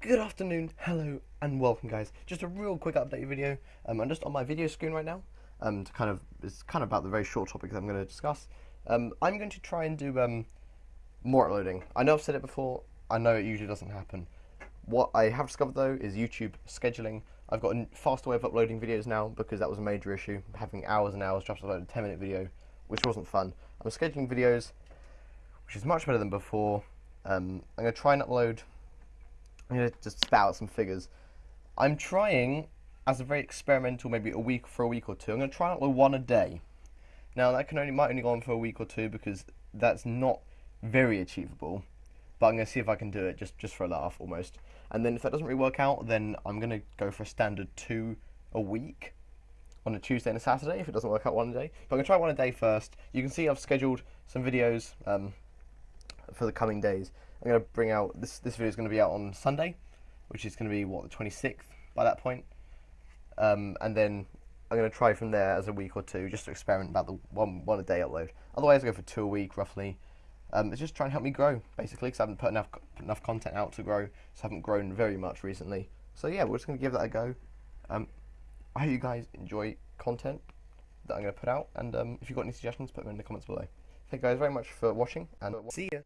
Good afternoon, hello, and welcome, guys. Just a real quick update video. Um, I'm just on my video screen right now. Um, to kind of it's kind of about the very short topic that I'm going to discuss. Um, I'm going to try and do um more uploading. I know I've said it before. I know it usually doesn't happen. What I have discovered though is YouTube scheduling. I've got a faster way of uploading videos now because that was a major issue. Having hours and hours just to upload a 10 minute video, which wasn't fun. I'm scheduling videos, which is much better than before. Um, I'm going to try and upload I'm going to just spout out some figures. I'm trying, as a very experimental, maybe a week for a week or two, I'm going to try and upload one a day. Now, that can only might only go on for a week or two because that's not very achievable. But I'm going to see if I can do it just, just for a laugh almost. And then if that doesn't really work out, then I'm going to go for a standard two a week on a Tuesday and a Saturday if it doesn't work out one a day. But I'm going to try one a day first. You can see I've scheduled some videos um, for the coming days. I'm going to bring out this. This video is going to be out on Sunday, which is going to be what the 26th by that point. Um, and then I'm going to try from there as a week or two, just to experiment about the one one a day upload. Otherwise, I go for two a week roughly. Um, it's just trying to help me grow, basically, because I haven't put enough enough content out to grow, so I haven't grown very much recently. So yeah, we're just going to give that a go. Um, I hope you guys enjoy content that I'm going to put out, and um, if you've got any suggestions, put them in the comments below. Thank you guys very much for watching, and see ya.